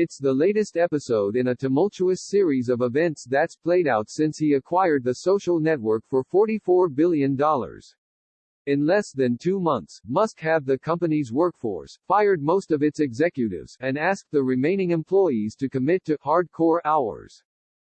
It's the latest episode in a tumultuous series of events that's played out since he acquired the social network for $44 billion. In less than two months, Musk had the company's workforce, fired most of its executives, and asked the remaining employees to commit to hardcore hours.